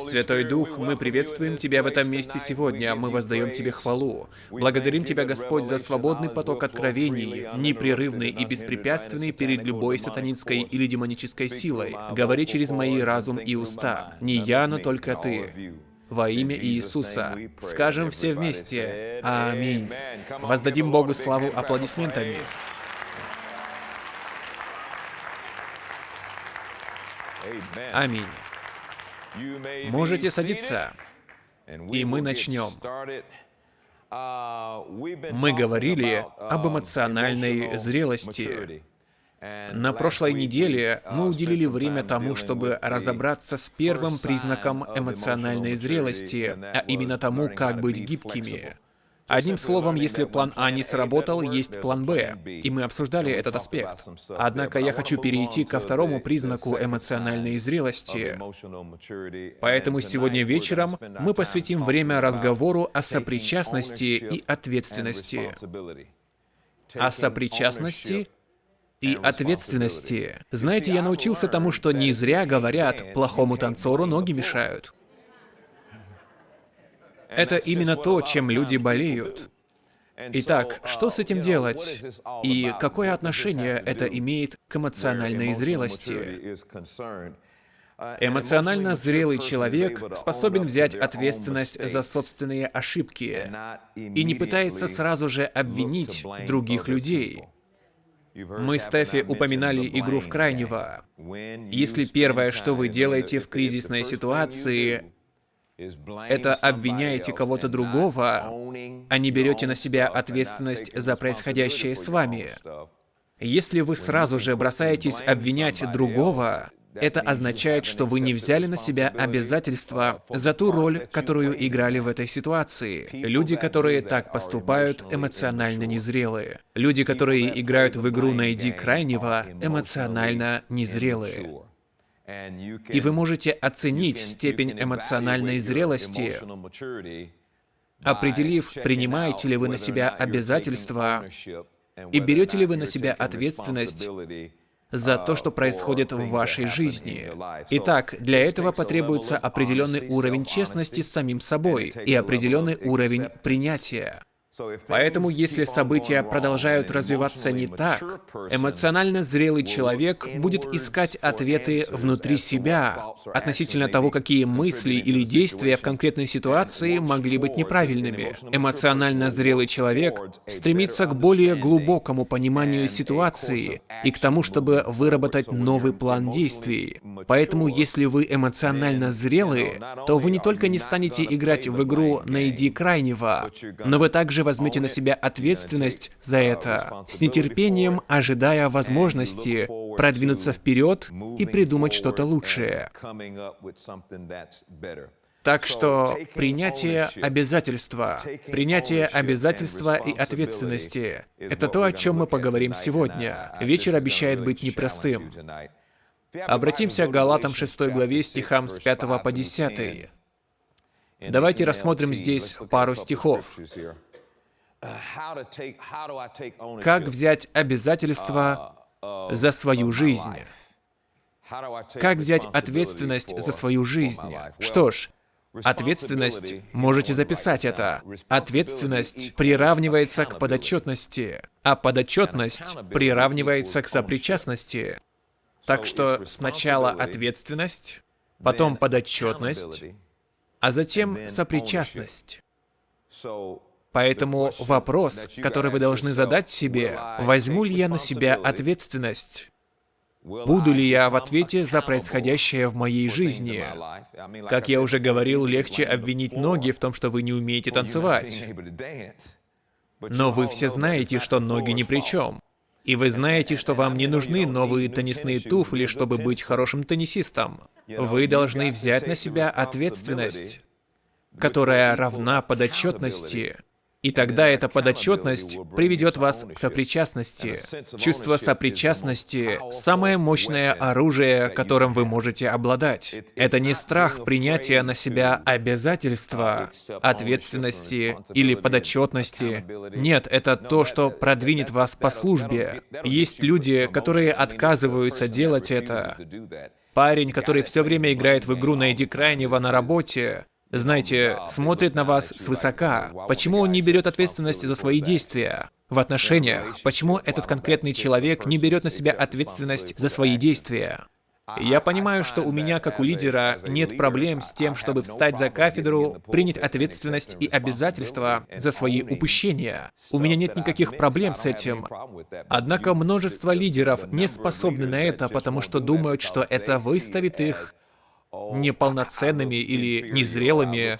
Святой Дух, мы приветствуем Тебя в этом месте сегодня, мы воздаем Тебе хвалу. Благодарим Тебя, Господь, за свободный поток откровений, непрерывный и беспрепятственный перед любой сатанинской или демонической силой. Говори через мои разум и уста. Не я, но только Ты. Во имя Иисуса. Скажем все вместе. Аминь. Воздадим Богу славу аплодисментами. Аминь. Можете садиться, и мы начнем. Мы говорили об эмоциональной зрелости. На прошлой неделе мы уделили время тому, чтобы разобраться с первым признаком эмоциональной зрелости, а именно тому, как быть гибкими. Одним словом, если план А не сработал, есть план Б, и мы обсуждали этот аспект. Однако я хочу перейти ко второму признаку эмоциональной зрелости. Поэтому сегодня вечером мы посвятим время разговору о сопричастности и ответственности. О сопричастности и ответственности. Знаете, я научился тому, что не зря говорят, плохому танцору ноги мешают. Это именно то, чем люди болеют. Итак, что с этим делать? И какое отношение это имеет к эмоциональной зрелости? Эмоционально зрелый человек способен взять ответственность за собственные ошибки и не пытается сразу же обвинить других людей. Мы с Стефи упоминали игру в крайнего. Если первое, что вы делаете в кризисной ситуации, это обвиняете кого-то другого, а не берете на себя ответственность за происходящее с вами. Если вы сразу же бросаетесь обвинять другого, это означает, что вы не взяли на себя обязательства за ту роль, которую играли в этой ситуации. Люди, которые так поступают, эмоционально незрелые. Люди, которые играют в игру «Найди крайнего», эмоционально незрелые. И вы можете оценить степень эмоциональной зрелости, определив, принимаете ли вы на себя обязательства и берете ли вы на себя ответственность за то, что происходит в вашей жизни. Итак, для этого потребуется определенный уровень честности с самим собой и определенный уровень принятия. Поэтому, если события продолжают развиваться не так, эмоционально зрелый человек будет искать ответы внутри себя относительно того, какие мысли или действия в конкретной ситуации могли быть неправильными. Эмоционально зрелый человек стремится к более глубокому пониманию ситуации и к тому, чтобы выработать новый план действий. Поэтому, если вы эмоционально зрелые, то вы не только не станете играть в игру «найди крайнего», но вы также также возьмете на себя ответственность за это, с нетерпением ожидая возможности продвинуться вперед и придумать что-то лучшее. Так что принятие обязательства, принятие обязательства и ответственности — это то, о чем мы поговорим сегодня. Вечер обещает быть непростым. Обратимся к Галатам 6 главе стихам с 5 по 10. Давайте рассмотрим здесь пару стихов. Как взять обязательства за свою жизнь? Как взять ответственность за свою жизнь? Что ж, ответственность, можете записать это. Ответственность приравнивается к подотчетности, а подотчетность приравнивается к сопричастности. Так что сначала ответственность, потом подотчетность, а затем сопричастность. Поэтому вопрос, который вы должны задать себе, возьму ли я на себя ответственность? Буду ли я в ответе за происходящее в моей жизни? Как я уже говорил, легче обвинить ноги в том, что вы не умеете танцевать. Но вы все знаете, что ноги ни при чем. И вы знаете, что вам не нужны новые теннисные туфли, чтобы быть хорошим теннисистом. Вы должны взять на себя ответственность, которая равна подотчетности. И тогда эта подотчетность приведет вас к сопричастности. Чувство сопричастности — самое мощное оружие, которым вы можете обладать. Это не страх принятия на себя обязательства, ответственности или подотчетности. Нет, это то, что продвинет вас по службе. Есть люди, которые отказываются делать это. Парень, который все время играет в игру на Эдди Крайнева на работе, знаете, смотрит на вас свысока. Почему он не берет ответственность за свои действия? В отношениях, почему этот конкретный человек не берет на себя ответственность за свои действия? Я понимаю, что у меня, как у лидера, нет проблем с тем, чтобы встать за кафедру, принять ответственность и обязательства за свои упущения. У меня нет никаких проблем с этим. Однако множество лидеров не способны на это, потому что думают, что это выставит их неполноценными или незрелыми.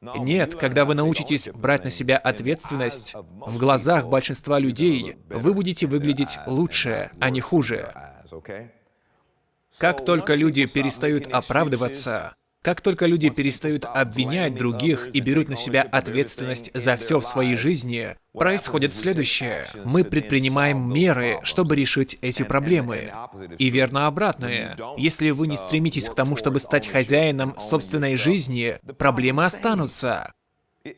Нет, когда вы научитесь брать на себя ответственность, в глазах большинства людей вы будете выглядеть лучше, а не хуже. Как только люди перестают оправдываться, как только люди перестают обвинять других и берут на себя ответственность за все в своей жизни, происходит следующее. Мы предпринимаем меры, чтобы решить эти проблемы. И верно обратное. Если вы не стремитесь к тому, чтобы стать хозяином собственной жизни, проблемы останутся.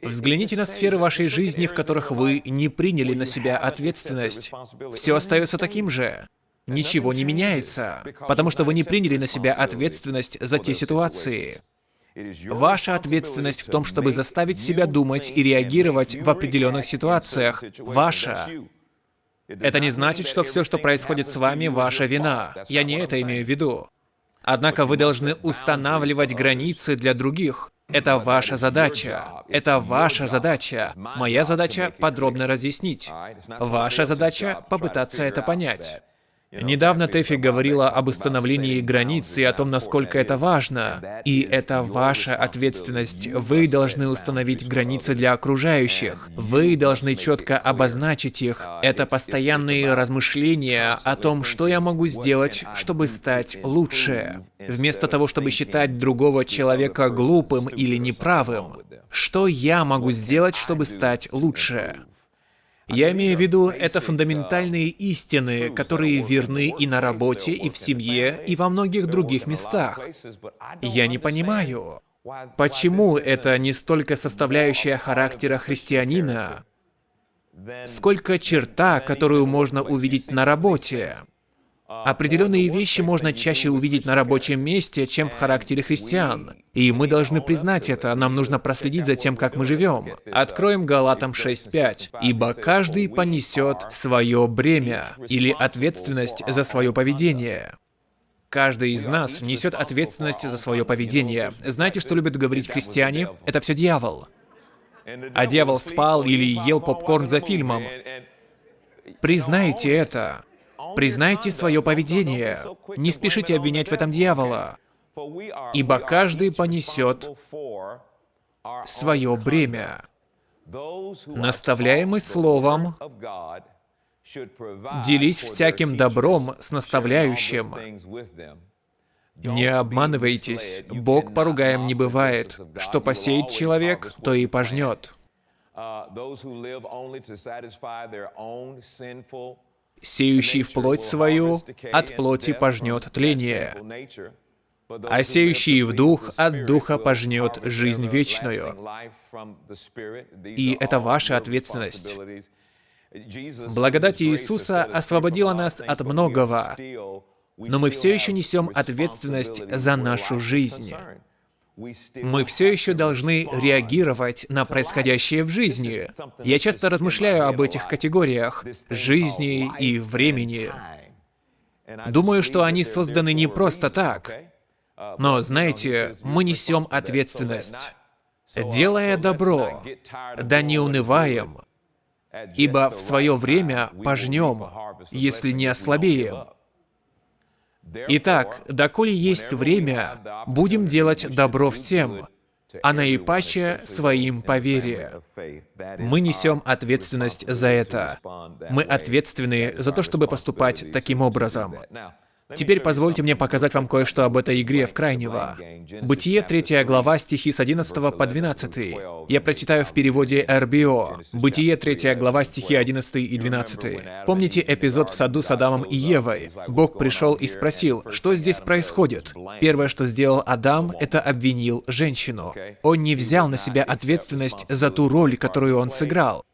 Взгляните на сферы вашей жизни, в которых вы не приняли на себя ответственность. Все остается таким же ничего не меняется, потому что вы не приняли на себя ответственность за те ситуации. Ваша ответственность в том, чтобы заставить себя думать и реагировать в определенных ситуациях. Ваша. Это не значит, что все, что происходит с вами, ваша вина. Я не это имею в виду. Однако вы должны устанавливать границы для других. Это ваша задача. Это ваша задача. Моя задача — подробно разъяснить. Ваша задача — попытаться это понять. Недавно Тэфи говорила об установлении границ и о том, насколько это важно. И это ваша ответственность. Вы должны установить границы для окружающих. Вы должны четко обозначить их. Это постоянные размышления о том, что я могу сделать, чтобы стать лучше. Вместо того, чтобы считать другого человека глупым или неправым. Что я могу сделать, чтобы стать лучше? Я имею в виду, это фундаментальные истины, которые верны и на работе, и в семье, и во многих других местах. Я не понимаю, почему это не столько составляющая характера христианина, сколько черта, которую можно увидеть на работе. Определенные вещи можно чаще увидеть на рабочем месте, чем в характере христиан. И мы должны признать это, нам нужно проследить за тем, как мы живем. Откроем Галатам 6.5. «Ибо каждый понесет свое бремя» или ответственность за свое поведение. Каждый из нас несет ответственность за свое поведение. Знаете, что любят говорить христиане? Это все дьявол. А дьявол спал или ел попкорн за фильмом. Признайте это. Признайте свое поведение. Не спешите обвинять в этом дьявола, ибо каждый понесет свое бремя. Наставляемый словом, делись всяким добром с наставляющим. Не обманывайтесь, Бог поругаем не бывает. Что посеет человек, то и пожнет. Сеющий в плоть свою от плоти пожнет тление, а сеющий в дух от духа пожнет жизнь вечную. И это ваша ответственность. Благодать Иисуса освободила нас от многого, но мы все еще несем ответственность за нашу жизнь мы все еще должны реагировать на происходящее в жизни. Я часто размышляю об этих категориях — жизни и времени. Думаю, что они созданы не просто так. Но, знаете, мы несем ответственность. Делая добро, да не унываем, ибо в свое время пожнем, если не ослабеем. Итак, доколе есть время, будем делать добро всем, а наипаче своим по вере. Мы несем ответственность за это. Мы ответственны за то, чтобы поступать таким образом. Теперь позвольте мне показать вам кое-что об этой игре в крайнего. Бытие, 3 глава, стихи с 11 по 12. Я прочитаю в переводе РБО. Бытие, 3 глава, стихи 11 и 12. Помните эпизод в саду с Адамом и Евой? Бог пришел и спросил, что здесь происходит? Первое, что сделал Адам, это обвинил женщину. Он не взял на себя ответственность за ту роль, которую он сыграл.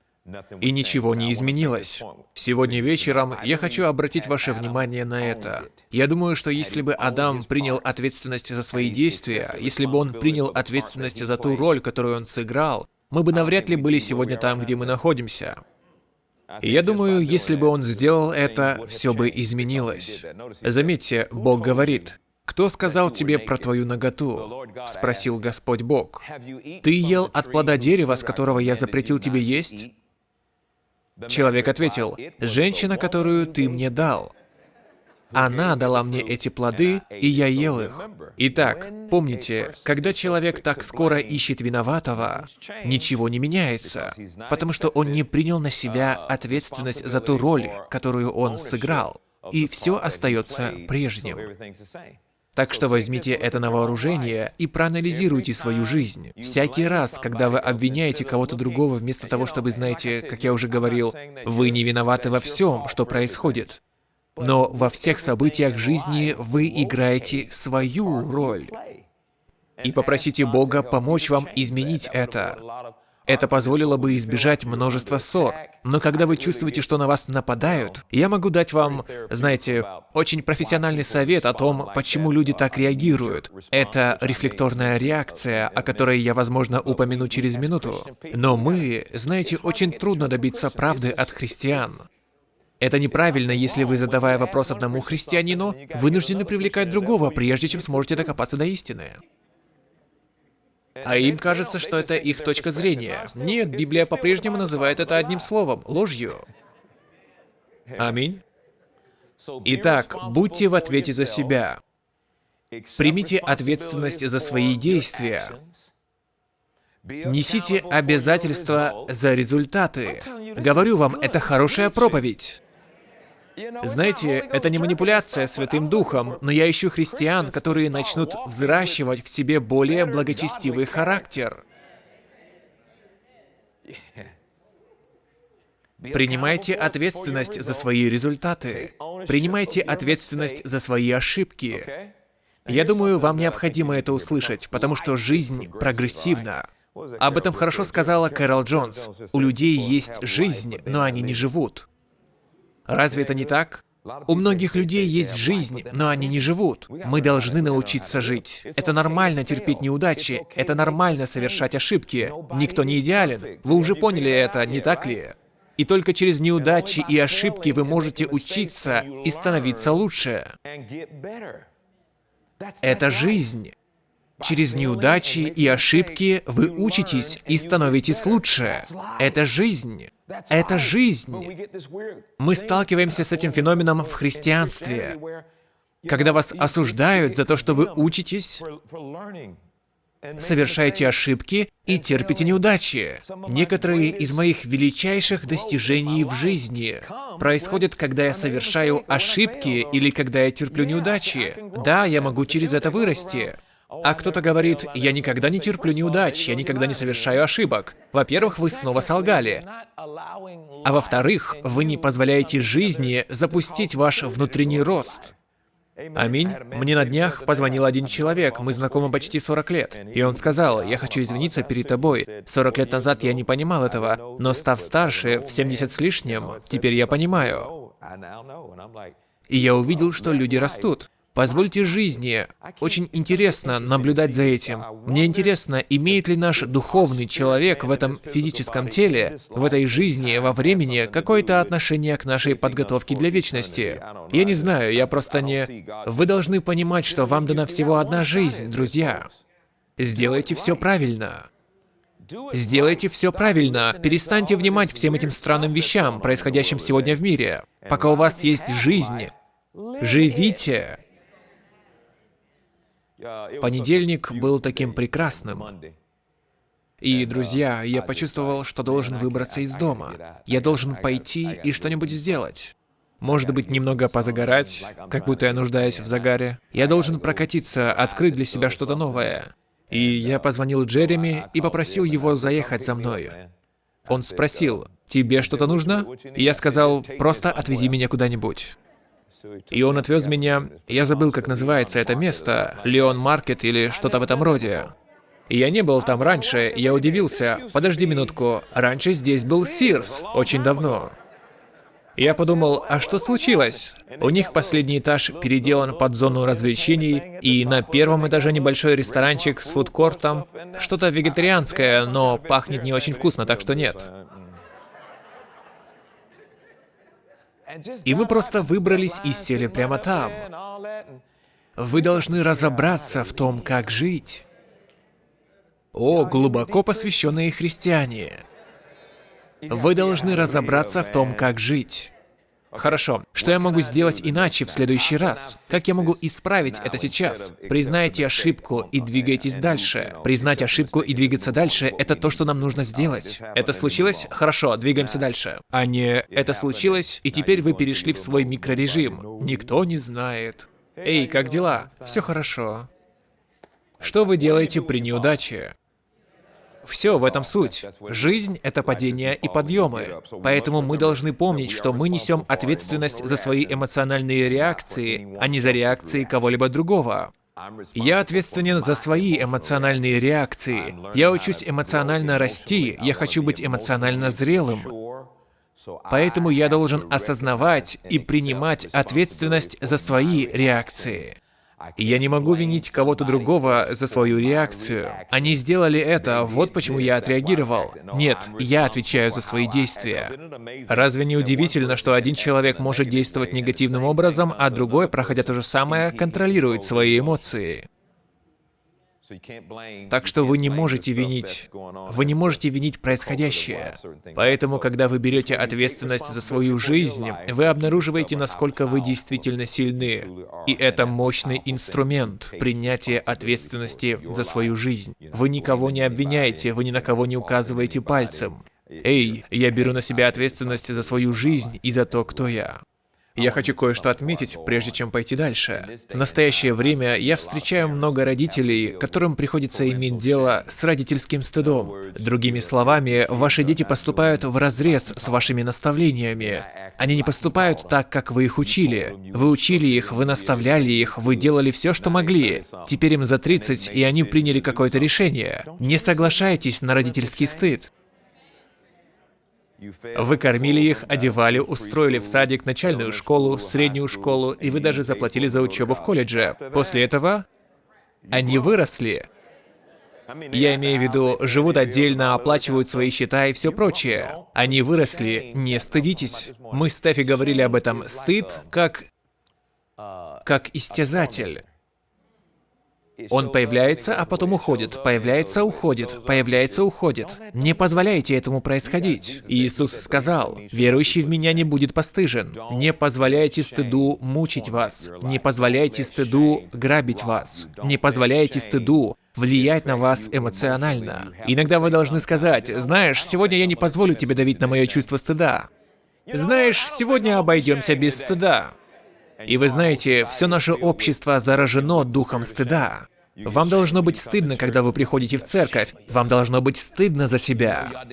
И ничего не изменилось. Сегодня вечером я хочу обратить ваше внимание на это. Я думаю, что если бы Адам принял ответственность за свои действия, если бы он принял ответственность за ту роль, которую он сыграл, мы бы навряд ли были сегодня там, где мы находимся. И я думаю, если бы он сделал это, все бы изменилось. Заметьте, Бог говорит, «Кто сказал тебе про твою наготу?» — спросил Господь Бог. «Ты ел от плода дерева, с которого я запретил тебе есть?» Человек ответил, «Женщина, которую ты мне дал. Она дала мне эти плоды, и я ел их». Итак, помните, когда человек так скоро ищет виноватого, ничего не меняется, потому что он не принял на себя ответственность за ту роль, которую он сыграл, и все остается прежним. Так что возьмите это на вооружение и проанализируйте свою жизнь. Всякий раз, когда вы обвиняете кого-то другого, вместо того, чтобы, знаете, как я уже говорил, вы не виноваты во всем, что происходит. Но во всех событиях жизни вы играете свою роль. И попросите Бога помочь вам изменить это. Это позволило бы избежать множества ссор. Но когда вы чувствуете, что на вас нападают, я могу дать вам, знаете, очень профессиональный совет о том, почему люди так реагируют. Это рефлекторная реакция, о которой я, возможно, упомяну через минуту. Но мы, знаете, очень трудно добиться правды от христиан. Это неправильно, если вы, задавая вопрос одному христианину, вынуждены привлекать другого, прежде чем сможете докопаться до истины. А им кажется, что это их точка зрения. Нет, Библия по-прежнему называет это одним словом — ложью. Аминь. Итак, будьте в ответе за себя. Примите ответственность за свои действия. Несите обязательства за результаты. Говорю вам, это хорошая проповедь. Знаете, это не манипуляция Святым Духом, но я ищу христиан, которые начнут взращивать в себе более благочестивый характер. Принимайте ответственность за свои результаты. Принимайте ответственность за свои ошибки. Я думаю, вам необходимо это услышать, потому что жизнь прогрессивна. Об этом хорошо сказала Кэрол Джонс. У людей есть жизнь, но они не живут. Разве это не так? У многих людей есть жизнь, но они не живут. Мы должны научиться жить. Это нормально терпеть неудачи, это нормально совершать ошибки. Никто не идеален. Вы уже поняли это, не так ли? И только через неудачи и ошибки вы можете учиться и становиться лучше. Это жизнь. Через неудачи и ошибки вы учитесь и становитесь лучше. Это жизнь. Это жизнь. Мы сталкиваемся с этим феноменом в христианстве. Когда вас осуждают за то, что вы учитесь, совершаете ошибки и терпите неудачи. Некоторые из моих величайших достижений в жизни происходят, когда я совершаю ошибки или когда я терплю неудачи. Да, я могу через это вырасти. А кто-то говорит, я никогда не терплю неудач, я никогда не совершаю ошибок. Во-первых, вы снова солгали. А во-вторых, вы не позволяете жизни запустить ваш внутренний рост. Аминь. Мне на днях позвонил один человек, мы знакомы почти 40 лет. И он сказал, я хочу извиниться перед тобой. 40 лет назад я не понимал этого, но став старше, в 70 с лишним, теперь я понимаю. И я увидел, что люди растут. Позвольте жизни. Очень интересно наблюдать за этим. Мне интересно, имеет ли наш духовный человек в этом физическом теле, в этой жизни, во времени, какое-то отношение к нашей подготовке для вечности. Я не знаю, я просто не... Вы должны понимать, что вам дана всего одна жизнь, друзья. Сделайте все правильно. Сделайте все правильно. Перестаньте внимать всем этим странным вещам, происходящим сегодня в мире. Пока у вас есть жизнь, живите. Понедельник был таким прекрасным. И, друзья, я почувствовал, что должен выбраться из дома. Я должен пойти и что-нибудь сделать. Может быть, немного позагорать, как будто я нуждаюсь в загаре. Я должен прокатиться, открыть для себя что-то новое. И я позвонил Джереми и попросил его заехать за мной. Он спросил, «Тебе что-то нужно?» И я сказал, «Просто отвези меня куда-нибудь». И он отвез меня, я забыл, как называется это место, Леон Маркет или что-то в этом роде. И я не был там раньше, я удивился. Подожди минутку, раньше здесь был Сирс, очень давно. Я подумал, а что случилось? У них последний этаж переделан под зону развлечений, и на первом этаже небольшой ресторанчик с фудкортом. Что-то вегетарианское, но пахнет не очень вкусно, так что нет. И мы просто выбрались и сели прямо там. Вы должны разобраться в том, как жить. О, глубоко посвященные христиане. Вы должны разобраться в том, как жить. Хорошо, что я могу сделать иначе в следующий раз? Как я могу исправить это сейчас? Признайте ошибку и двигайтесь дальше. Признать ошибку и двигаться дальше — это то, что нам нужно сделать. Это случилось? Хорошо, двигаемся дальше. А не «это случилось, и теперь вы перешли в свой микрорежим». Никто не знает. Эй, как дела? Все хорошо. Что вы делаете при неудаче? Все в этом суть. Жизнь — это падение и подъемы. Поэтому мы должны помнить, что мы несем ответственность за свои эмоциональные реакции, а не за реакции кого-либо другого. Я ответственен за свои эмоциональные реакции. Я учусь эмоционально расти, я хочу быть эмоционально зрелым. Поэтому я должен осознавать и принимать ответственность за свои реакции. Я не могу винить кого-то другого за свою реакцию. Они сделали это, вот почему я отреагировал. Нет, я отвечаю за свои действия. Разве не удивительно, что один человек может действовать негативным образом, а другой, проходя то же самое, контролирует свои эмоции? Так что вы не можете винить, вы не можете винить происходящее. Поэтому, когда вы берете ответственность за свою жизнь, вы обнаруживаете, насколько вы действительно сильны. И это мощный инструмент принятия ответственности за свою жизнь. Вы никого не обвиняете, вы ни на кого не указываете пальцем. Эй, я беру на себя ответственность за свою жизнь и за то, кто я. Я хочу кое-что отметить, прежде чем пойти дальше. В настоящее время я встречаю много родителей, которым приходится иметь дело с родительским стыдом. Другими словами, ваши дети поступают в разрез с вашими наставлениями. Они не поступают так, как вы их учили. Вы учили их, вы наставляли их, вы делали все, что могли. Теперь им за 30, и они приняли какое-то решение. Не соглашайтесь на родительский стыд. Вы кормили их, одевали, устроили в садик, начальную школу, среднюю школу, и вы даже заплатили за учебу в колледже. После этого они выросли. Я имею в виду, живут отдельно, оплачивают свои счета и все прочее. Они выросли, не стыдитесь. Мы с Стефи говорили об этом. Стыд как... как истязатель. Он появляется, а потом уходит, появляется, уходит, появляется, уходит. Не позволяйте этому происходить. Иисус сказал, «Верующий в Меня не будет постыжен». Не позволяйте стыду мучить вас. Не позволяйте стыду грабить вас. Не позволяйте стыду влиять на вас эмоционально. Иногда вы должны сказать, «Знаешь, сегодня я не позволю тебе давить на мое чувство стыда». «Знаешь, сегодня обойдемся без стыда». И вы знаете, все наше общество заражено духом стыда. Вам должно быть стыдно, когда вы приходите в церковь. Вам должно быть стыдно за себя.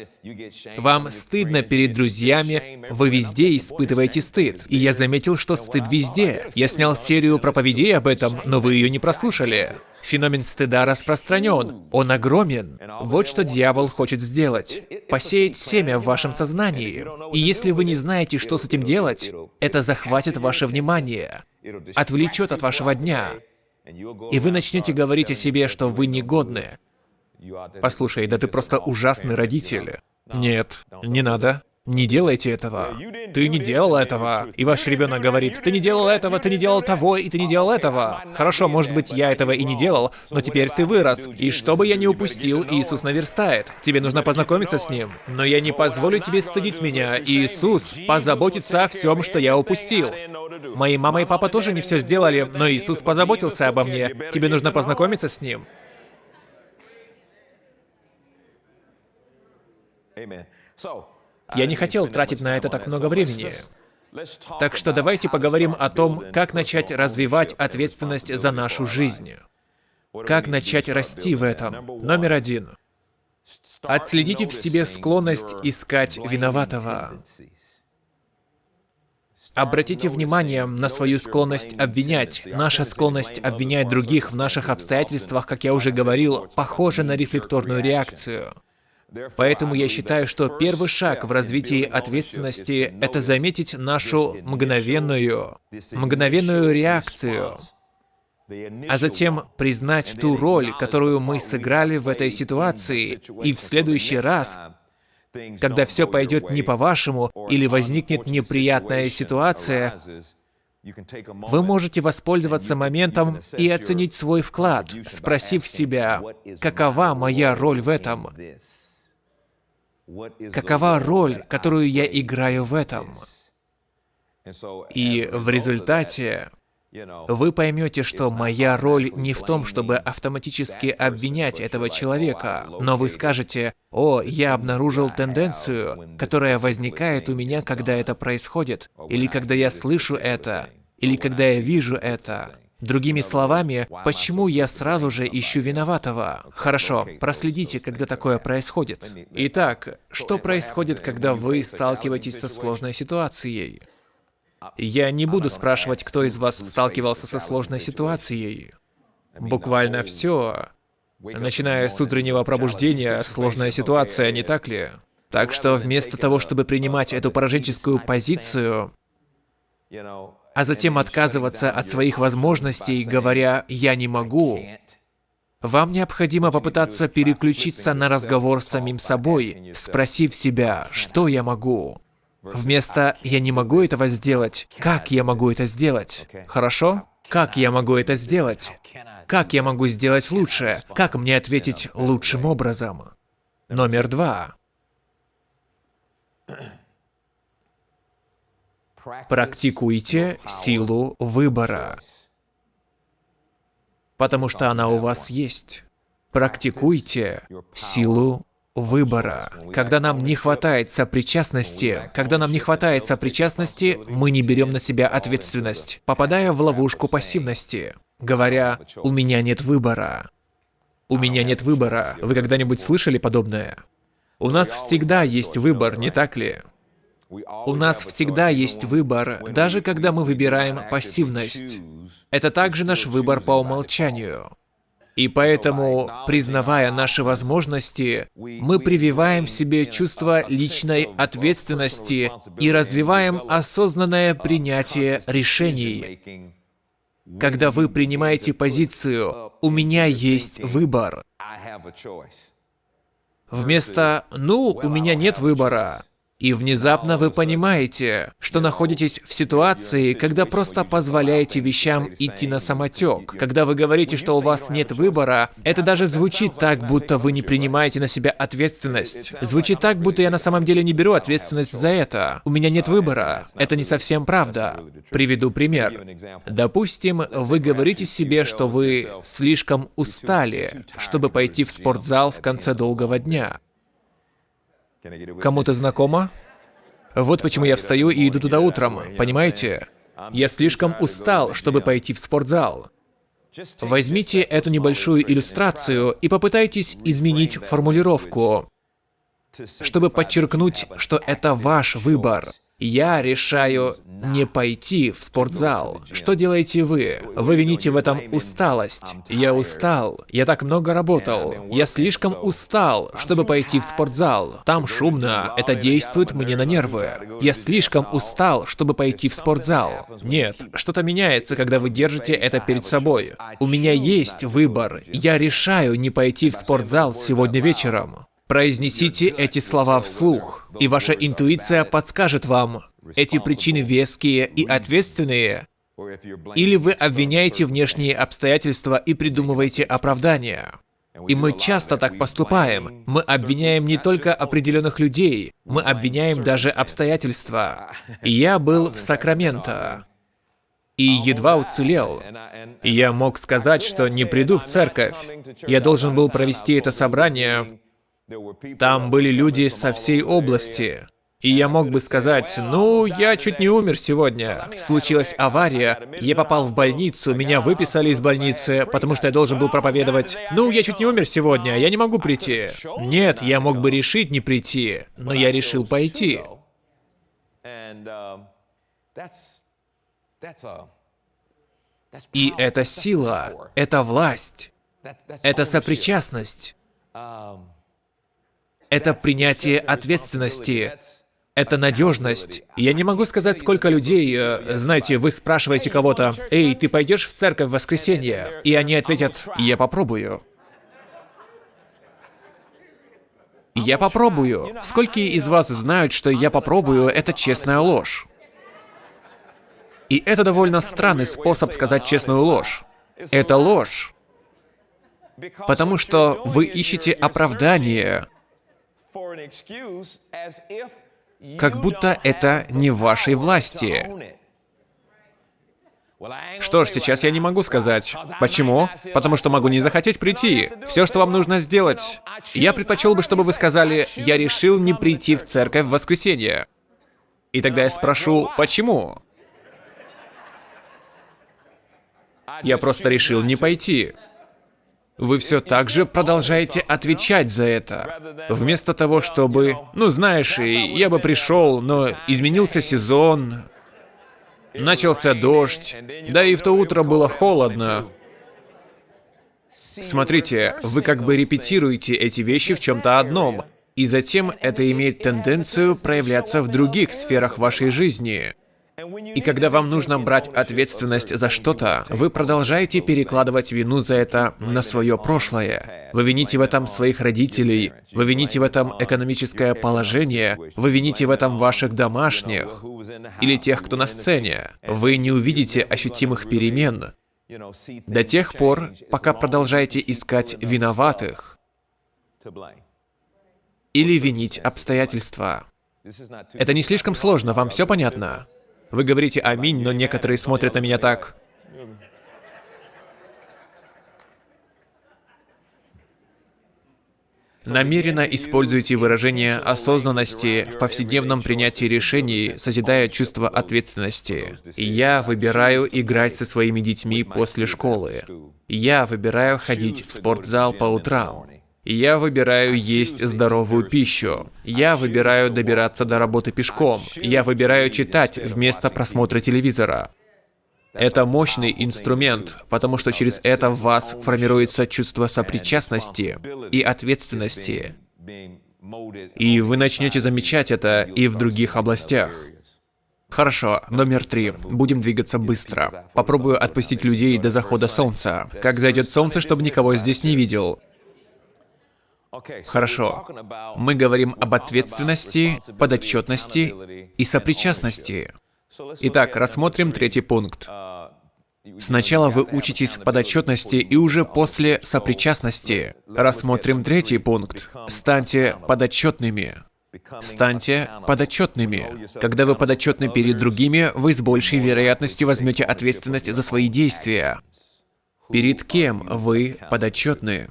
Вам стыдно перед друзьями. Вы везде испытываете стыд. И я заметил, что стыд везде. Я снял серию проповедей об этом, но вы ее не прослушали. Феномен стыда распространен. Он огромен. Вот что дьявол хочет сделать. Посеять семя в вашем сознании. И если вы не знаете, что с этим делать, это захватит ваше внимание, отвлечет от вашего дня. И вы начнете говорить о себе, что вы негодны. Послушай, да ты просто ужасный родитель. Нет, не надо. Не делайте этого. Ты не делал этого. И ваш ребенок говорит, ты не делал этого, ты не делал того, и ты не делал этого. Хорошо, может быть, я этого и не делал, но теперь ты вырос. И что бы я ни упустил, Иисус наверстает. Тебе нужно познакомиться с Ним. Но я не позволю тебе стыдить меня. Иисус позаботится о всем, что я упустил. Мои мама и папа тоже не все сделали, но Иисус позаботился обо мне. Тебе нужно познакомиться с Ним. So, я не хотел тратить на это так много времени. Так что давайте поговорим о том, как начать развивать ответственность за нашу жизнь. Как начать расти в этом? Номер один. Отследите в себе склонность искать виноватого. Обратите внимание на свою склонность обвинять. Наша склонность обвинять других в наших обстоятельствах, как я уже говорил, похожа на рефлекторную реакцию. Поэтому я считаю, что первый шаг в развитии ответственности — это заметить нашу мгновенную, мгновенную реакцию, а затем признать ту роль, которую мы сыграли в этой ситуации, и в следующий раз, когда все пойдет не по-вашему или возникнет неприятная ситуация, вы можете воспользоваться моментом и оценить свой вклад, спросив себя, какова моя роль в этом? Какова роль, которую я играю в этом? И в результате вы поймете, что моя роль не в том, чтобы автоматически обвинять этого человека, но вы скажете, «О, я обнаружил тенденцию, которая возникает у меня, когда это происходит, или когда я слышу это, или когда я вижу это». Другими словами, почему я сразу же ищу виноватого? Хорошо, проследите, когда такое происходит. Итак, что происходит, когда вы сталкиваетесь со сложной ситуацией? Я не буду спрашивать, кто из вас сталкивался со сложной ситуацией. Буквально все. Начиная с утреннего пробуждения, сложная ситуация, не так ли? Так что вместо того, чтобы принимать эту пораженческую позицию, а затем отказываться от своих возможностей, говоря «я не могу», вам необходимо попытаться переключиться на разговор с самим собой, спросив себя, что я могу. Вместо «я не могу этого сделать», как я могу это сделать? Хорошо? Как я могу это сделать? Как я могу сделать лучше? Как мне ответить лучшим образом? Номер два. Практикуйте силу выбора. Потому что она у вас есть. Практикуйте силу выбора. Когда нам не хватает сопричастности, когда нам не хватает сопричастности, мы не берем на себя ответственность, попадая в ловушку пассивности, говоря «у меня нет выбора». «У меня нет выбора». Вы когда-нибудь слышали подобное? У нас всегда есть выбор, не так ли? У нас всегда есть выбор, даже когда мы выбираем пассивность. Это также наш выбор по умолчанию. И поэтому, признавая наши возможности, мы прививаем себе чувство личной ответственности и развиваем осознанное принятие решений. Когда вы принимаете позицию «у меня есть выбор», вместо «ну, у меня нет выбора», и внезапно вы понимаете, что находитесь в ситуации, когда просто позволяете вещам идти на самотек. Когда вы говорите, что у вас нет выбора, это даже звучит так, будто вы не принимаете на себя ответственность. Звучит так, будто я на самом деле не беру ответственность за это. У меня нет выбора. Это не совсем правда. Приведу пример. Допустим, вы говорите себе, что вы слишком устали, чтобы пойти в спортзал в конце долгого дня. Кому-то знакомо? Вот почему я встаю и иду туда утром, понимаете? Я слишком устал, чтобы пойти в спортзал. Возьмите эту небольшую иллюстрацию и попытайтесь изменить формулировку, чтобы подчеркнуть, что это ваш выбор. Я решаю не пойти в спортзал. Что делаете вы? Вы вините в этом усталость. Я устал. Я так много работал. Я слишком устал, чтобы пойти в спортзал. Там шумно. Это действует мне на нервы. Я слишком устал, чтобы пойти в спортзал. Нет, что-то меняется, когда вы держите это перед собой. У меня есть выбор. Я решаю не пойти в спортзал сегодня вечером. Произнесите эти слова вслух, и ваша интуиция подскажет вам, эти причины веские и ответственные, или вы обвиняете внешние обстоятельства и придумываете оправдания. И мы часто так поступаем. Мы обвиняем не только определенных людей, мы обвиняем даже обстоятельства. Я был в Сакраменто. И едва уцелел. Я мог сказать, что не приду в церковь. Я должен был провести это собрание там были люди со всей области. И я мог бы сказать, ну, я чуть не умер сегодня. Случилась авария, я попал в больницу, меня выписали из больницы, потому что я должен был проповедовать. Ну, я чуть не умер сегодня, я не могу прийти. Нет, я мог бы решить не прийти, но я решил пойти. И это сила, это власть, это сопричастность, это принятие ответственности, это надежность. Я не могу сказать, сколько людей, э, знаете, вы спрашиваете кого-то, «Эй, ты пойдешь в церковь в воскресенье?» И они ответят, «Я попробую». Я попробую. Сколько из вас знают, что я попробую, это честная ложь? И это довольно странный способ сказать честную ложь. Это ложь. Потому что вы ищете оправдание, как будто это не в вашей власти. Что ж, сейчас я не могу сказать. Почему? Потому что могу не захотеть прийти. Все, что вам нужно сделать. Я предпочел бы, чтобы вы сказали, я решил не прийти в церковь в воскресенье. И тогда я спрошу, почему? Я просто решил не пойти. Вы все так же продолжаете отвечать за это. Вместо того, чтобы... Ну, знаешь, я бы пришел, но изменился сезон, Начался дождь, да и в то утро было холодно. Смотрите, вы как бы репетируете эти вещи в чем-то одном, и затем это имеет тенденцию проявляться в других сферах вашей жизни. И когда вам нужно брать ответственность за что-то, вы продолжаете перекладывать вину за это на свое прошлое. Вы вините в этом своих родителей, вы вините в этом экономическое положение, вы вините в этом ваших домашних или тех, кто на сцене. Вы не увидите ощутимых перемен до тех пор, пока продолжаете искать виноватых или винить обстоятельства. Это не слишком сложно, вам все понятно? Вы говорите «Аминь», но некоторые смотрят на меня так. Намеренно используйте выражение осознанности в повседневном принятии решений, созидая чувство ответственности. Я выбираю играть со своими детьми после школы. Я выбираю ходить в спортзал по утрам. Я выбираю есть здоровую пищу. Я выбираю добираться до работы пешком. Я выбираю читать вместо просмотра телевизора. Это мощный инструмент, потому что через это в вас формируется чувство сопричастности и ответственности. И вы начнете замечать это и в других областях. Хорошо, номер три. Будем двигаться быстро. Попробую отпустить людей до захода солнца. Как зайдет солнце, чтобы никого здесь не видел. Хорошо. Мы говорим об ответственности, подотчетности и сопричастности. Итак, рассмотрим третий пункт. Сначала вы учитесь подотчетности и уже после сопричастности. Рассмотрим третий пункт. Станьте подотчетными. Станьте подотчетными. Когда вы подотчетны перед другими, вы с большей вероятностью возьмете ответственность за свои действия. Перед кем вы подотчетны?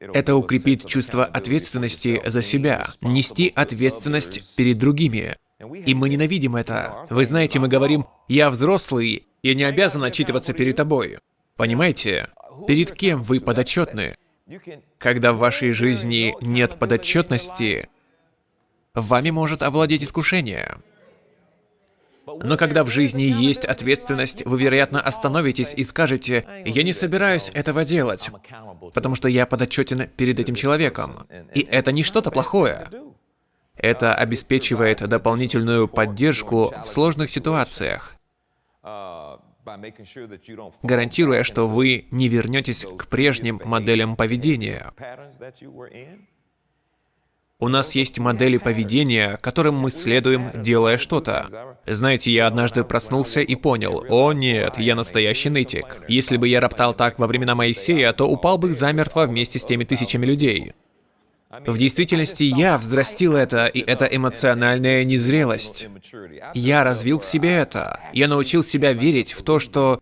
Это укрепит чувство ответственности за себя, нести ответственность перед другими. И мы ненавидим это. Вы знаете, мы говорим, я взрослый, я не обязан отчитываться перед тобой. Понимаете? Перед кем вы подотчетны? Когда в вашей жизни нет подотчетности, вами может овладеть искушение. Но когда в жизни есть ответственность, вы, вероятно, остановитесь и скажете, «Я не собираюсь этого делать, потому что я подотчетен перед этим человеком». И это не что-то плохое. Это обеспечивает дополнительную поддержку в сложных ситуациях, гарантируя, что вы не вернетесь к прежним моделям поведения. У нас есть модели поведения, которым мы следуем, делая что-то. Знаете, я однажды проснулся и понял, о нет, я настоящий нытик. Если бы я роптал так во времена Моисея, то упал бы замертво вместе с теми тысячами людей. В действительности я взрастил это, и это эмоциональная незрелость. Я развил в себе это. Я научил себя верить в то, что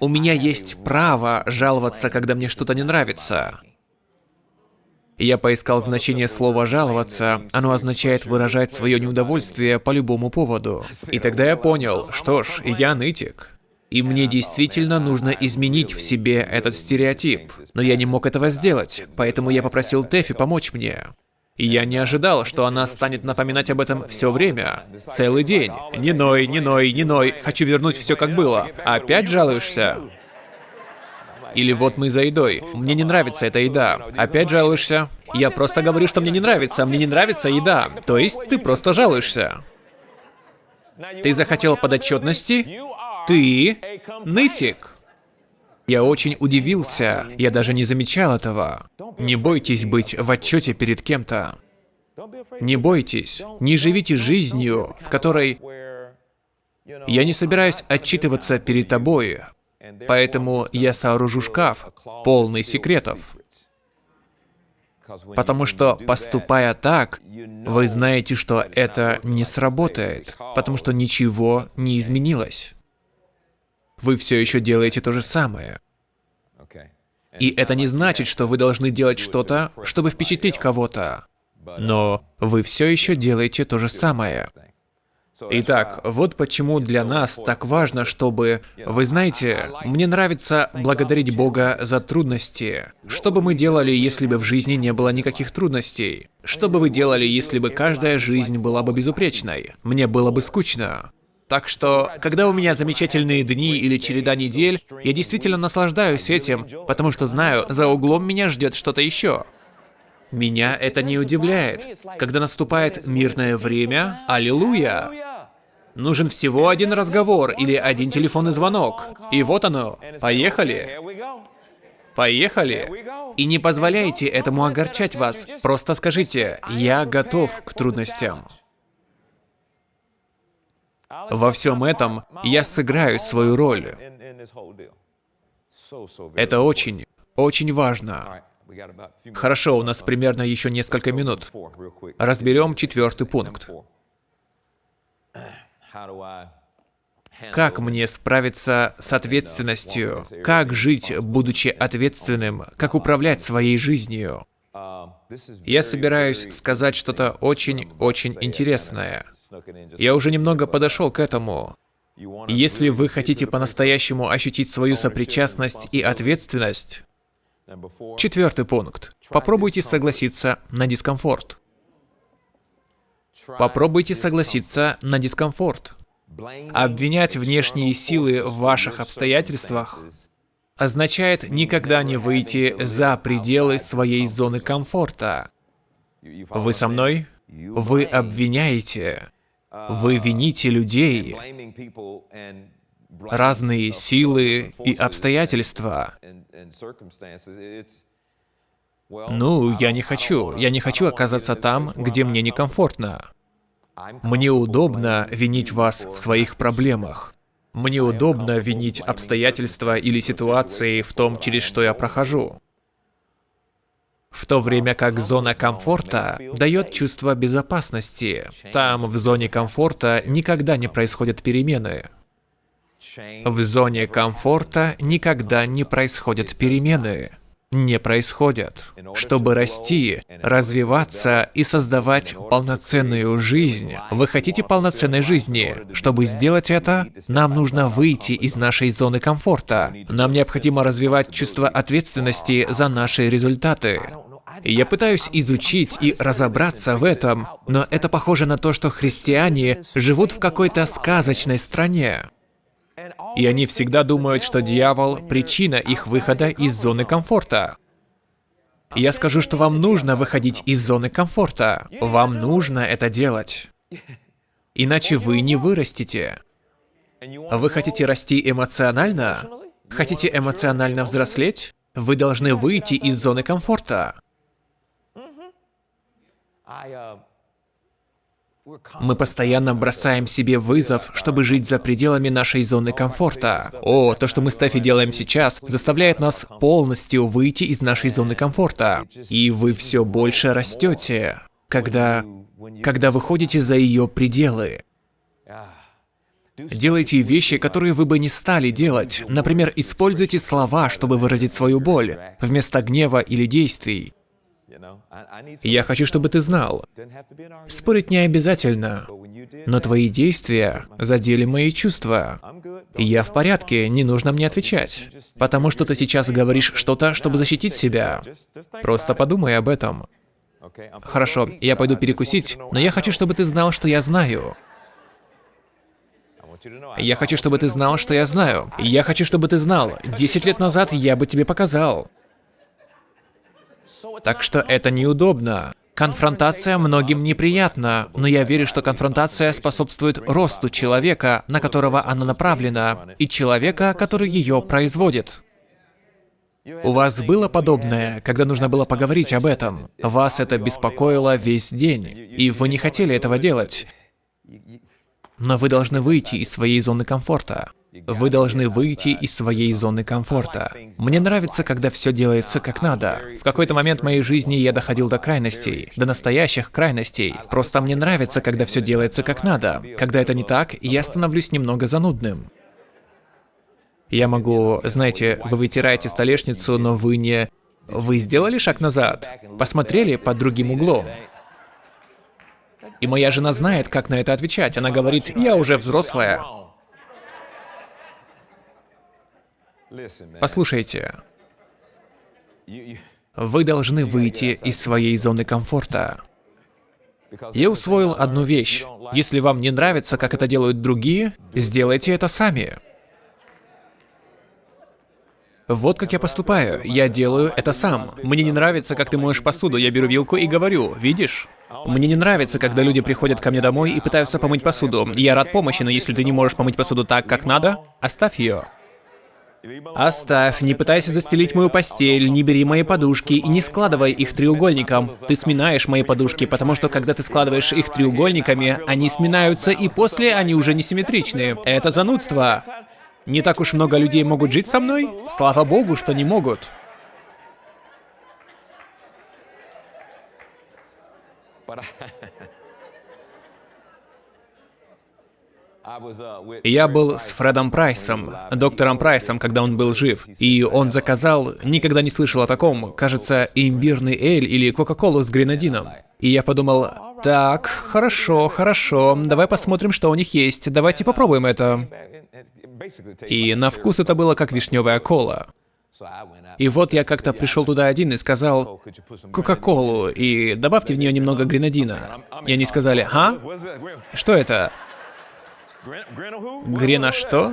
у меня есть право жаловаться, когда мне что-то не нравится. Я поискал значение слова «жаловаться». Оно означает выражать свое неудовольствие по любому поводу. И тогда я понял, что ж, я нытик. И мне действительно нужно изменить в себе этот стереотип. Но я не мог этого сделать, поэтому я попросил Тэфи помочь мне. И я не ожидал, что она станет напоминать об этом все время. Целый день. Не ной, не ной, не ной. Хочу вернуть все как было. Опять жалуешься? Или вот мы за едой. Мне не нравится эта еда. Опять жалуешься? Я просто говорю, что мне не нравится. Мне не нравится еда. То есть ты просто жалуешься. Ты захотел подотчетности? Ты нытик. Я очень удивился. Я даже не замечал этого. Не бойтесь быть в отчете перед кем-то. Не бойтесь. Не живите жизнью, в которой я не собираюсь отчитываться перед тобой, поэтому я сооружу шкаф, полный секретов. Потому что, поступая так, вы знаете, что это не сработает, потому что ничего не изменилось. Вы все еще делаете то же самое. И это не значит, что вы должны делать что-то, чтобы впечатлить кого-то. Но вы все еще делаете то же самое. Итак, вот почему для нас так важно, чтобы... Вы знаете, мне нравится благодарить Бога за трудности. Что бы мы делали, если бы в жизни не было никаких трудностей? Что бы вы делали, если бы каждая жизнь была бы безупречной? Мне было бы скучно. Так что, когда у меня замечательные дни или череда недель, я действительно наслаждаюсь этим, потому что знаю, за углом меня ждет что-то еще. Меня это не удивляет. Когда наступает мирное время, аллилуйя! Нужен всего один разговор или один телефонный звонок. И вот оно. Поехали. Поехали. И не позволяйте этому огорчать вас. Просто скажите, я готов к трудностям. Во всем этом я сыграю свою роль. Это очень, очень важно. Хорошо, у нас примерно еще несколько минут. Разберем четвертый пункт. Как мне справиться с ответственностью? Как жить, будучи ответственным? Как управлять своей жизнью? Я собираюсь сказать что-то очень-очень интересное. Я уже немного подошел к этому. Если вы хотите по-настоящему ощутить свою сопричастность и ответственность, четвертый пункт. Попробуйте согласиться на дискомфорт. Попробуйте согласиться на дискомфорт. Обвинять внешние силы в ваших обстоятельствах означает никогда не выйти за пределы своей зоны комфорта. Вы со мной? Вы обвиняете. Вы вините людей, разные силы и обстоятельства. Ну, я не хочу. Я не хочу оказаться там, где мне некомфортно. Мне удобно винить вас в своих проблемах. Мне удобно винить обстоятельства или ситуации в том, через что я прохожу. В то время как зона комфорта дает чувство безопасности. Там, в зоне комфорта, никогда не происходят перемены. В зоне комфорта никогда не происходят перемены не происходят. Чтобы расти, развиваться и создавать полноценную жизнь, вы хотите полноценной жизни. Чтобы сделать это, нам нужно выйти из нашей зоны комфорта. Нам необходимо развивать чувство ответственности за наши результаты. Я пытаюсь изучить и разобраться в этом, но это похоже на то, что христиане живут в какой-то сказочной стране. И они всегда думают, что дьявол — причина их выхода из зоны комфорта. Я скажу, что вам нужно выходить из зоны комфорта. Вам нужно это делать. Иначе вы не вырастете. Вы хотите расти эмоционально? Хотите эмоционально взрослеть? Вы должны выйти из зоны комфорта. Мы постоянно бросаем себе вызов, чтобы жить за пределами нашей зоны комфорта. О, то, что мы с Стефи делаем сейчас, заставляет нас полностью выйти из нашей зоны комфорта. И вы все больше растете, когда... когда выходите за ее пределы. Делайте вещи, которые вы бы не стали делать. Например, используйте слова, чтобы выразить свою боль, вместо гнева или действий. Я хочу, чтобы ты знал, спорить не обязательно, но твои действия задели мои чувства. Я в порядке, не нужно мне отвечать. Потому что ты сейчас говоришь что-то, чтобы защитить себя. Просто подумай об этом. Хорошо, я пойду перекусить, но я хочу, чтобы ты знал, что я знаю. Я хочу, чтобы ты знал, что я знаю. Я хочу, чтобы ты знал. Десять лет назад я бы тебе показал. Так что это неудобно. Конфронтация многим неприятна, но я верю, что конфронтация способствует росту человека, на которого она направлена, и человека, который ее производит. У вас было подобное, когда нужно было поговорить об этом? Вас это беспокоило весь день, и вы не хотели этого делать. Но вы должны выйти из своей зоны комфорта. Вы должны выйти из своей зоны комфорта. Мне нравится, когда все делается как надо. В какой-то момент моей жизни я доходил до крайностей, до настоящих крайностей. Просто мне нравится, когда все делается как надо. Когда это не так, я становлюсь немного занудным. Я могу, знаете, вы вытираете столешницу, но вы не... Вы сделали шаг назад, посмотрели под другим углом. И моя жена знает, как на это отвечать. Она говорит, я уже взрослая. Послушайте, вы должны выйти из своей зоны комфорта. Я усвоил одну вещь. Если вам не нравится, как это делают другие, сделайте это сами. Вот как я поступаю. Я делаю это сам. Мне не нравится, как ты моешь посуду. Я беру вилку и говорю, видишь? Мне не нравится, когда люди приходят ко мне домой и пытаются помыть посуду. Я рад помощи, но если ты не можешь помыть посуду так, как надо, оставь ее. Оставь, не пытайся застелить мою постель, не бери мои подушки и не складывай их треугольником. Ты сминаешь мои подушки, потому что когда ты складываешь их треугольниками, они сминаются и после они уже не симметричны. Это занудство. Не так уж много людей могут жить со мной? Слава богу, что не могут. Я был с Фредом Прайсом, доктором Прайсом, когда он был жив, и он заказал, никогда не слышал о таком, кажется, имбирный эль или Кока-Колу с гренадином. И я подумал, так, хорошо, хорошо, давай посмотрим, что у них есть, давайте попробуем это. И на вкус это было как вишневая кола. И вот я как-то пришел туда один и сказал Кока-Колу, и добавьте в нее немного гренадина. И они сказали, а? Что это? Грена что?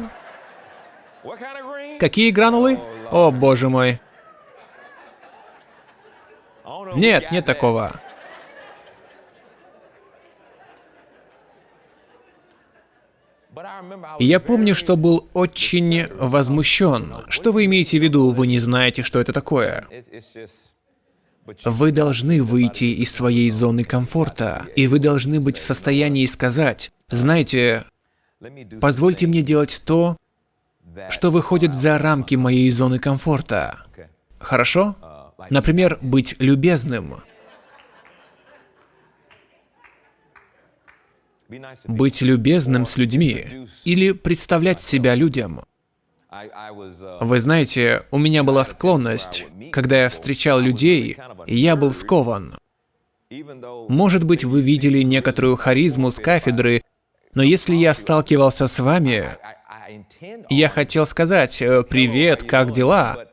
Какие гранулы? О, боже мой. Нет, нет такого. Я помню, что был очень возмущен. Что вы имеете в виду, вы не знаете, что это такое? Вы должны выйти из своей зоны комфорта, и вы должны быть в состоянии сказать, знаете, позвольте мне делать то, что выходит за рамки моей зоны комфорта. Хорошо? Например, быть любезным. быть любезным с людьми или представлять себя людям. Вы знаете, у меня была склонность, когда я встречал людей, я был скован. Может быть, вы видели некоторую харизму с кафедры, но если я сталкивался с вами, я хотел сказать э, «Привет, как дела?»,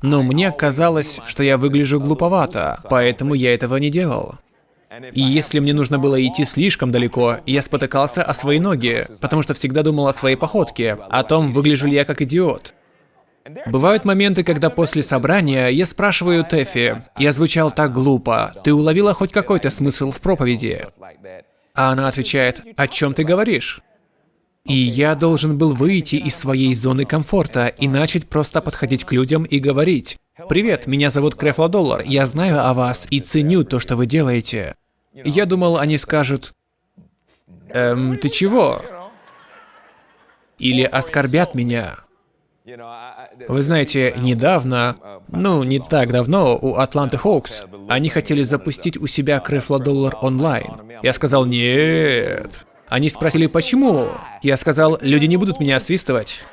но мне казалось, что я выгляжу глуповато, поэтому я этого не делал. И если мне нужно было идти слишком далеко, я спотыкался о свои ноги, потому что всегда думал о своей походке, о том, выгляжу ли я как идиот. Бывают моменты, когда после собрания я спрашиваю Тэфи, я звучал так глупо, ты уловила хоть какой-то смысл в проповеди? А она отвечает, о чем ты говоришь? И я должен был выйти из своей зоны комфорта и начать просто подходить к людям и говорить, «Привет, меня зовут Крефла Доллар, я знаю о вас и ценю то, что вы делаете». Я думал, они скажут, «Эм, ты чего?» Или оскорбят меня. Вы знаете, недавно, ну, не так давно, у Атланты Хоукс, они хотели запустить у себя Крефла Доллар онлайн. Я сказал, нет. Они спросили, почему? Я сказал, люди не будут меня освистывать.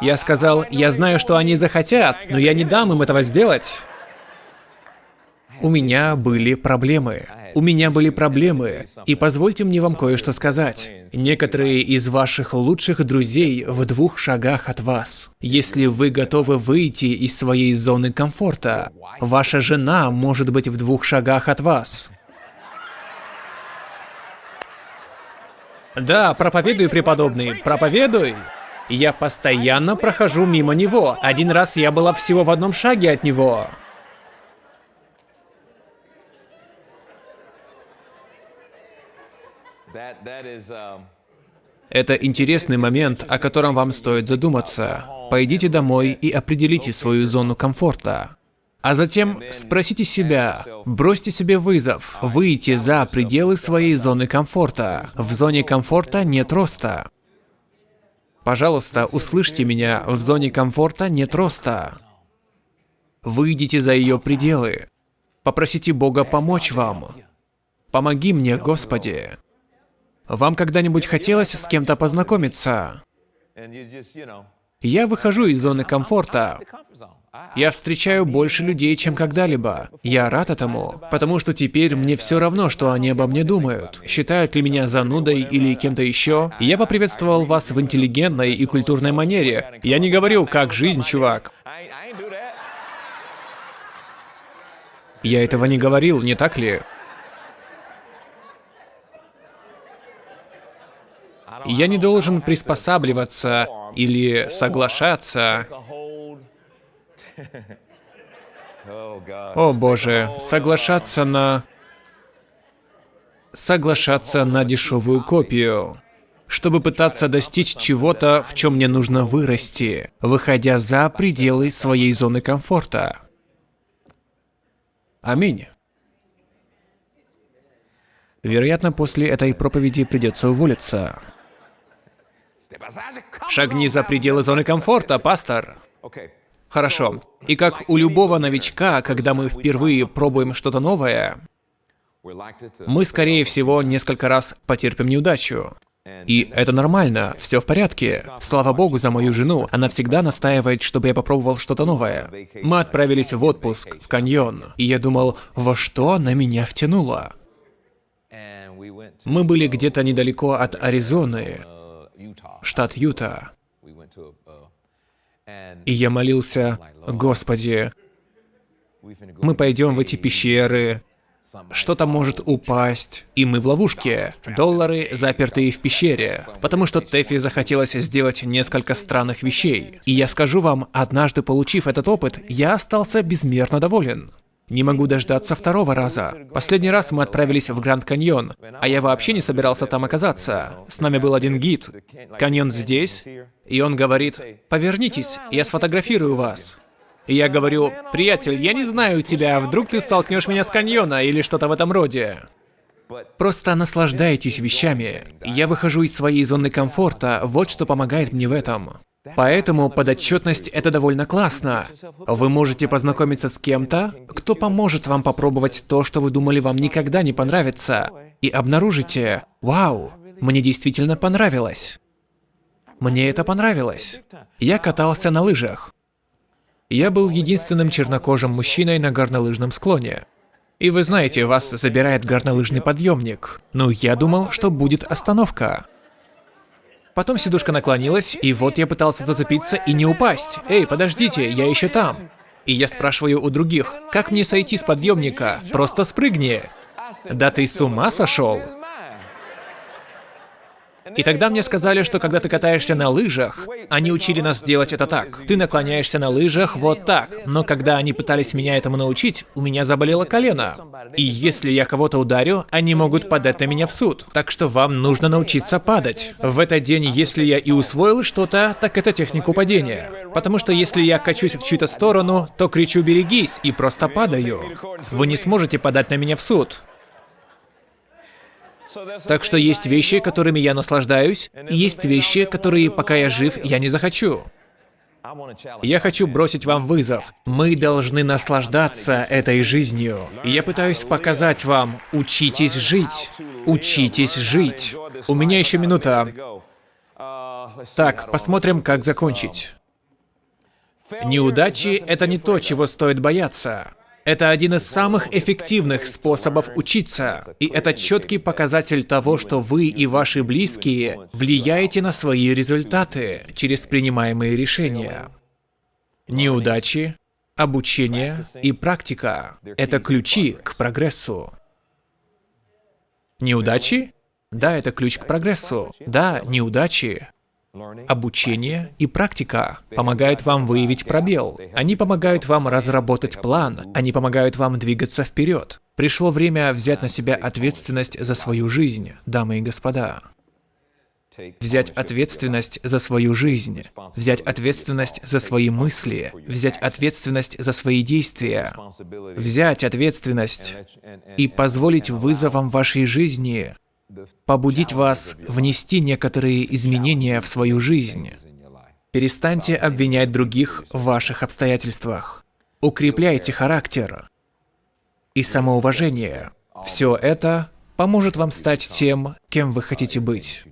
Я сказал, я знаю, что они захотят, но я не дам им этого сделать. У меня были проблемы. У меня были проблемы, и позвольте мне вам кое-что сказать. Некоторые из ваших лучших друзей в двух шагах от вас. Если вы готовы выйти из своей зоны комфорта, ваша жена может быть в двух шагах от вас. Да, проповедуй, преподобный, проповедуй. Я постоянно прохожу мимо него. Один раз я была всего в одном шаге от него. Это интересный момент, о котором вам стоит задуматься. Пойдите домой и определите свою зону комфорта. А затем спросите себя, бросьте себе вызов, выйти за пределы своей зоны комфорта. В зоне комфорта нет роста. Пожалуйста, услышьте меня, в зоне комфорта нет роста. Выйдите за ее пределы. Попросите Бога помочь вам. Помоги мне, Господи. Вам когда-нибудь хотелось с кем-то познакомиться? Я выхожу из зоны комфорта. Я встречаю больше людей, чем когда-либо. Я рад этому, потому что теперь мне все равно, что они обо мне думают. Считают ли меня занудой или кем-то еще. Я поприветствовал вас в интеллигентной и культурной манере. Я не говорю, как жизнь, чувак. Я этого не говорил, не так ли? Я не должен приспосабливаться или соглашаться о боже, соглашаться на... Соглашаться на дешевую копию, чтобы пытаться достичь чего-то, в чем мне нужно вырасти, выходя за пределы своей зоны комфорта. Аминь. Вероятно, после этой проповеди придется уволиться. Шагни за пределы зоны комфорта, пастор. Хорошо. И как у любого новичка, когда мы впервые пробуем что-то новое, мы, скорее всего, несколько раз потерпим неудачу. И это нормально, все в порядке. Слава богу за мою жену, она всегда настаивает, чтобы я попробовал что-то новое. Мы отправились в отпуск, в каньон, и я думал, во что она меня втянула. Мы были где-то недалеко от Аризоны, штат Юта. И я молился, Господи, мы пойдем в эти пещеры, что-то может упасть, и мы в ловушке. Доллары, запертые в пещере. Потому что Тэфи захотелось сделать несколько странных вещей. И я скажу вам, однажды получив этот опыт, я остался безмерно доволен. Не могу дождаться второго раза. Последний раз мы отправились в Гранд Каньон, а я вообще не собирался там оказаться. С нами был один гид. Каньон здесь, и он говорит, «Повернитесь, я сфотографирую вас». И я говорю, «Приятель, я не знаю тебя, вдруг ты столкнешь меня с каньона или что-то в этом роде». Просто наслаждайтесь вещами. Я выхожу из своей зоны комфорта, вот что помогает мне в этом. Поэтому подотчетность — это довольно классно. Вы можете познакомиться с кем-то, кто поможет вам попробовать то, что вы думали вам никогда не понравится, и обнаружите, вау, мне действительно понравилось. Мне это понравилось. Я катался на лыжах. Я был единственным чернокожим мужчиной на горнолыжном склоне. И вы знаете, вас забирает горнолыжный подъемник. Ну, я думал, что будет остановка. Потом сидушка наклонилась, и вот я пытался зацепиться и не упасть. Эй, подождите, я еще там. И я спрашиваю у других, как мне сойти с подъемника? Просто спрыгни. Да ты с ума сошел? И тогда мне сказали, что когда ты катаешься на лыжах, они учили нас делать это так. Ты наклоняешься на лыжах вот так. Но когда они пытались меня этому научить, у меня заболело колено. И если я кого-то ударю, они могут подать на меня в суд. Так что вам нужно научиться падать. В этот день, если я и усвоил что-то, так это технику падения. Потому что если я качусь в чью-то сторону, то кричу «берегись» и просто падаю. Вы не сможете подать на меня в суд. Так что есть вещи, которыми я наслаждаюсь, и есть вещи, которые, пока я жив, я не захочу. Я хочу бросить вам вызов. Мы должны наслаждаться этой жизнью. Я пытаюсь показать вам, учитесь жить. Учитесь жить. У меня еще минута. Так, посмотрим, как закончить. Неудачи — это не то, чего стоит бояться. Это один из самых эффективных способов учиться, и это четкий показатель того, что вы и ваши близкие влияете на свои результаты через принимаемые решения. Неудачи, обучение и практика — это ключи к прогрессу. Неудачи? Да, это ключ к прогрессу. Да, неудачи Обучение и практика помогают вам выявить пробел. Они помогают вам разработать план. Они помогают вам двигаться вперед. Пришло время взять на себя ответственность за свою жизнь, дамы и господа. Взять ответственность за свою жизнь, взять ответственность за свои мысли, взять ответственность за свои действия, взять ответственность и позволить вызовам вашей жизни побудить вас внести некоторые изменения в свою жизнь. Перестаньте обвинять других в ваших обстоятельствах. Укрепляйте характер и самоуважение. Все это поможет вам стать тем, кем вы хотите быть.